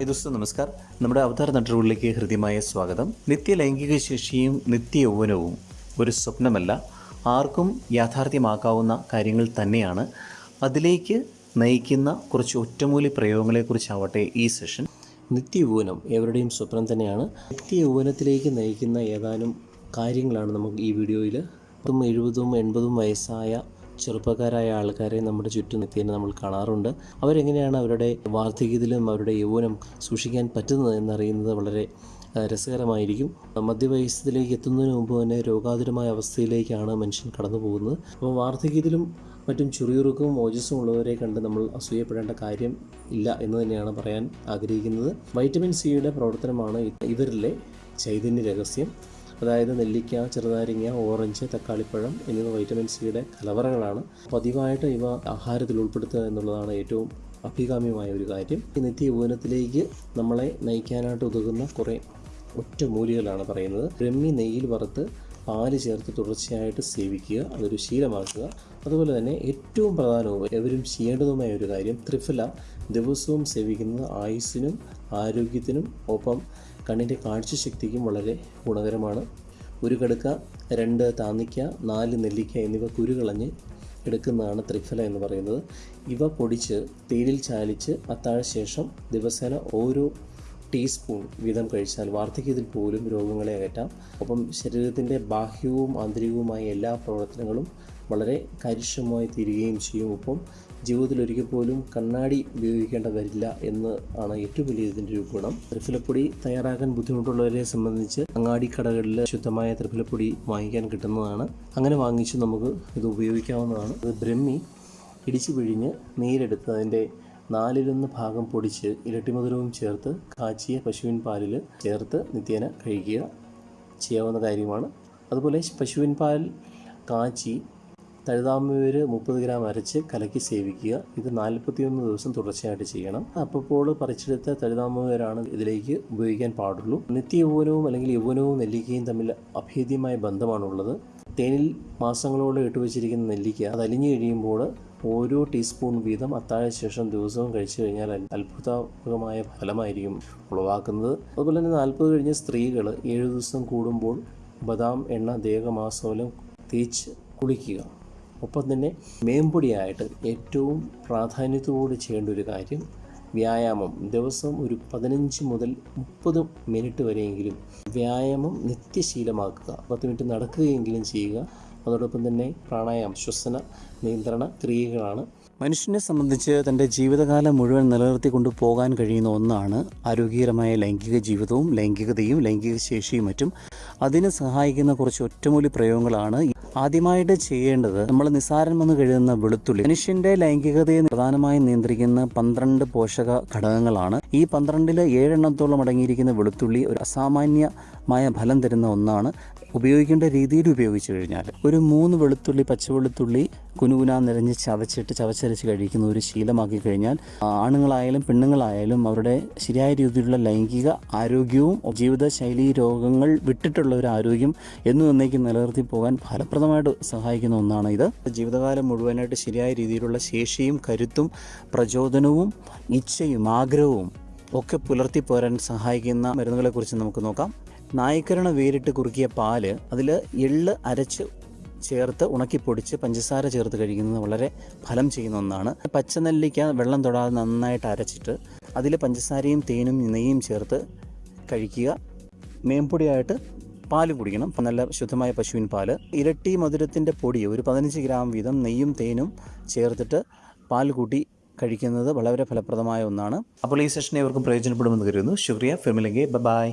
ദിവസം നമസ്കാർ നമ്മുടെ അവതാര നട്ടുകളിലേക്ക് ഹൃദ്യമായ സ്വാഗതം. നിത്യ ലൈംഗിക ശേഷിയും നിത്യ യൗവനവും ഒരു സ്വപ്നമല്ല. ആർക്കും യാഥാർത്ഥ്യമാക്കാവുന്ന കാര്യങ്ങൾ തന്നെയാണ്. അതിലേക്ക് നയിക്കുന്ന കുറച്ച് ഒറ്റമൂലി പ്രയോഗങ്ങളെക്കുറിച്ചാവട്ടെ ഈ സെഷൻ. നിത്യ യൗവനം എവരുടെയും സ്വപ്നം തന്നെയാണ്. നിത്യ യൗവനത്തിലേക്ക് നയിക്കുന്ന ഏതാനും കാര്യങ്ങളാണ് നമുക്ക് ഈ വീഡിയോയിൽ എഴുപതും എൺപതും വയസ്സായ ചെറുപ്പക്കാരായ ആൾക്കാരെ നമ്മുടെ ചുറ്റും നിത്യേന നമ്മൾ കാണാറുണ്ട്. അവരെങ്ങനെയാണ് അവരുടെ വാർദ്ധക്യത്തിലും അവരുടെ യൗവനം സൂക്ഷിക്കാൻ പറ്റുന്നത് എന്നറിയുന്നത് വളരെ രസകരമായിരിക്കും. മധ്യവയസ്സത്തിലേക്ക് എത്തുന്നതിന് മുമ്പ് തന്നെ രോഗാതുരമായ അവസ്ഥയിലേക്കാണ് മനുഷ്യൻ കടന്നു പോകുന്നത് അപ്പോൾ വാർദ്ധക്യത്തിലും മറ്റും ചുറിയുറുക്കവും ഓജസ്സും ഉള്ളവരെ കണ്ട് നമ്മൾ അസൂയപ്പെടേണ്ട കാര്യം ഇല്ല എന്ന് തന്നെയാണ് പറയാൻ ആഗ്രഹിക്കുന്നത്. വൈറ്റമിൻ സിയുടെ പ്രവർത്തനമാണ് ഇവരിലെ ചൈതന്യ രഹസ്യം. അതായത് നെല്ലിക്ക ചെറുനാരങ്ങ ഓറഞ്ച് തക്കാളിപ്പഴം എന്നിവ വൈറ്റമിൻ സിയുടെ കലവറകളാണ്. പതിവായിട്ട് ഇവ ആഹാരത്തിൽ ഉൾപ്പെടുത്തുക എന്നുള്ളതാണ് ഏറ്റവും അഭികാമ്യമായ ഒരു കാര്യം. ഈ നിത്യ യൗവനത്തിലേക്ക് നമ്മളെ നയിക്കാനായിട്ട് ഉതകുന്ന കുറേ ഒറ്റമൂലികളാണ് പറയുന്നത്. ബ്രഹ്മി നെയ്യിൽ വറുത്ത് പാൽ ചേർത്ത് തുടർച്ചയായിട്ട് സേവിക്കുക അതൊരു ശീലമാക്കുക. അതുപോലെ തന്നെ ഏറ്റവും പ്രധാനവും എവരും ചെയ്യേണ്ടതുമായ ഒരു കാര്യം ത്രിഫല ദിവസവും സേവിക്കുന്നത് ആയുസ്സിനും ആരോഗ്യത്തിനും ഒപ്പം കണ്ണിന്റെ കാഴ്ചശക്തിക്കും വളരെ ഗുണകരമാണ്. ഒരു കടുക്ക രണ്ട് താന്നിക്ക നാല് നെല്ലിക്ക എന്നിവ കുരുകളഞ്ഞ് എടുക്കുന്നതാണ് ത്രിഫല എന്ന് പറയുന്നത്. ഇവ പൊടിച്ച് തേനിൽ ചാലിച്ച് അത്താഴ ശേഷം ദിവസേന ഓരോ ടീസ്പൂൺ വീതം കഴിച്ചാൽ വാർദ്ധക്യത്തിൽ പോലും രോഗങ്ങളെ അകറ്റാം. ഒപ്പം ശരീരത്തിന്റെ ബാഹ്യവും ആന്തരികവുമായ എല്ലാ പ്രവർത്തനങ്ങളും വളരെ കാര്യക്ഷമമായി തീരുകയും ചെയ്യും. ഒപ്പം ജീവിതത്തിൽ ഒരിക്കൽ പോലും കണ്ണാടി ഉപയോഗിക്കേണ്ട വരില്ല എന്ന് ആണ് ഏറ്റവും വലിയ ഇതിന്റെ ഒരു ഗുണം. ത്രിഫലപ്പൊടി തയ്യാറാക്കാൻ ബുദ്ധിമുട്ടുള്ളവരെ സംബന്ധിച്ച് അങ്ങാടി കടകളിൽ ശുദ്ധമായ ത്രിഫലപ്പൊടി വാങ്ങിക്കാൻ കിട്ടുന്നതാണ്. അങ്ങനെ വാങ്ങിച്ച് നമുക്ക് ഇത് ഉപയോഗിക്കാവുന്നതാണ്. ഇത് ബ്രഹ്മി ഇടിച്ചു പിഴിഞ്ഞ് നീരെടുത്ത് അതിന്റെ നാലിലൊന്ന് ഭാഗം പൊടിച്ച് ഇരട്ടിമധുരവും ചേർത്ത് കാച്ചിയ പശുവിൻ പാലിൽ ചേർത്ത് നിത്യേന കഴിക്കുക ചെയ്യാവുന്ന കാര്യമാണ്. അതുപോലെ പശുവിൻ പാൽ കാച്ചി തഴുതാമൂര് മുപ്പത് ഗ്രാം അരച്ച് കലക്കി സേവിക്കുക. ഇത് നാൽപ്പത്തിയൊന്ന് ദിവസം തുടർച്ചയായിട്ട് ചെയ്യണം. അപ്പോൾ പറിച്ചെടുത്ത തഴുതാമ്പരാണ് ഇതിലേക്ക് ഉപയോഗിക്കാൻ പാടുള്ളൂ. നിത്യ യൗവനവും അല്ലെങ്കിൽ യൗവനവും നെല്ലിക്കയും തമ്മിൽ അഭേദ്യമായ ബന്ധമാണുള്ളത്. തേനിൽ മാസങ്ങളോളം ഇട്ടുവച്ചിരിക്കുന്ന നെല്ലിക്ക അത് അലിഞ്ഞു കഴിയുമ്പോൾ ഓരോ ടീസ്പൂൺ വീതം അത്താഴ ശേഷം ദിവസവും കഴിച്ചു കഴിഞ്ഞാൽ അത്ഭുതാത്മകമായ ഫലമായിരിക്കും ഉളവാക്കുന്നത്. അതുപോലെ തന്നെ നാൽപ്പത് കഴിഞ്ഞ സ്ത്രീകൾ ഏഴ് ദിവസം കൂടുമ്പോൾ ബദാം എണ്ണ ദേഹമാസോലം തേച്ച് കുളിക്കുക. ഒപ്പം തന്നെ മേമ്പൊടിയായിട്ട് ഏറ്റവും പ്രാധാന്യത്തോട് ചെയ്യേണ്ട ഒരു കാര്യം വ്യായാമം. ദിവസം ഒരു പതിനഞ്ച് മുതൽ മുപ്പത് മിനിറ്റ് വരെയെങ്കിലും വ്യായാമം നിത്യശീലമാക്കുക. പത്ത് മിനിറ്റ് നടക്കുകയെങ്കിലും ചെയ്യുക. അതോടൊപ്പം തന്നെ പ്രാണായാമം ശ്വസന നിയന്ത്രണ ക്രിയകളാണ്. മനുഷ്യനെ സംബന്ധിച്ച് തന്റെ ജീവിതകാലം മുഴുവൻ നിലനിർത്തിക്കൊണ്ട് പോകാൻ കഴിയുന്ന ഒന്നാണ് ആരോഗ്യകരമായ ലൈംഗിക ജീവിതവും ലൈംഗികതയും ലൈംഗിക ശേഷിയും മറ്റും. അതിന് സഹായിക്കുന്ന കുറച്ച് ഒറ്റമൂലി പ്രയോഗങ്ങളാണ് ആദ്യമായിട്ട് ചെയ്യേണ്ടത് നമ്മൾ നിസാരം വന്ന് കഴിയുന്ന വെളുത്തുള്ളി. മനുഷ്യന്റെ ലൈംഗികതയെ പ്രധാനമായും നിയന്ത്രിക്കുന്ന പന്ത്രണ്ട് പോഷക ഘടകങ്ങളാണ്. ഈ പന്ത്രണ്ടിൽ ഏഴെണ്ണത്തോളം അടങ്ങിയിരിക്കുന്ന വെളുത്തുള്ളി ഒരു അസാമാന്യമായ ഫലം തരുന്ന ഒന്നാണ്. ഉപയോഗിക്കേണ്ട രീതിയിൽ ഉപയോഗിച്ചു കഴിഞ്ഞാൽ ഒരു മൂന്ന് വെളുത്തുള്ളി പച്ചവെളുത്തുള്ളി കുനുകുന നിറഞ്ഞ് ചവച്ചിട്ട് ചവച്ചരച്ച് കഴിക്കുന്ന ഒരു ശീലമാക്കി കഴിഞ്ഞാൽ ആണുങ്ങളായാലും പെണ്ണുങ്ങളായാലും അവരുടെ ശരിയായ രീതിയിലുള്ള ലൈംഗിക ആരോഗ്യവും ജീവിതശൈലി രോഗങ്ങൾ വിട്ടിട്ടുള്ള ഒരു ആരോഗ്യം എന്നു എന്നേക്കും നിലനിർത്തി പോകാൻ ഫലപ്രദമായിട്ട് സഹായിക്കുന്ന ഒന്നാണ് ഇത്. ജീവിതകാലം മുഴുവനായിട്ട് ശരിയായ രീതിയിലുള്ള ശേഷിയും കരുത്തും പ്രചോദനവും ഇച്ഛയും ആഗ്രഹവും ഒക്കെ പുലർത്തി പോരാൻ സഹായിക്കുന്ന മരുന്നുകളെക്കുറിച്ച് നമുക്ക് നോക്കാം. നായ്ക്കരണ വേരിട്ട് കുറുക്കിയ പാൽ അതിൽ എള്ള് അരച്ച് ചേർത്ത് ഉണക്കിപ്പൊടിച്ച് പഞ്ചസാര ചേർത്ത് കഴിക്കുന്നത് വളരെ ഫലം ചെയ്യുന്ന ഒന്നാണ്. പച്ചനെല്ലിക്ക വെള്ളം തൊടാതെ നന്നായിട്ട് അരച്ചിട്ട് അതിൽ പഞ്ചസാരയും തേനും നെയ്യും ചേർത്ത് കഴിക്കുക. മേമ്പൊടിയായിട്ട് പാൽ കുടിക്കണം. നല്ല ശുദ്ധമായ പശുവിൻ പാൽ ഇരട്ടി മധുരത്തിന്റെ പൊടി ഒരു പതിനഞ്ച് ഗ്രാം വീതം നെയ്യും തേനും ചേർത്തിട്ട് പാൽ കൂട്ടി കഴിക്കുന്നത് വളരെ ഫലപ്രദമായ ഒന്നാണ്. അപ്പോൾ ഈ സെഷൻ ഇവർക്കും പ്രയോജനപ്പെടുമെന്ന് കരുതുന്നു. ശുക്രിയ. ഫിർമിലെങ്കിൽ ബൈ.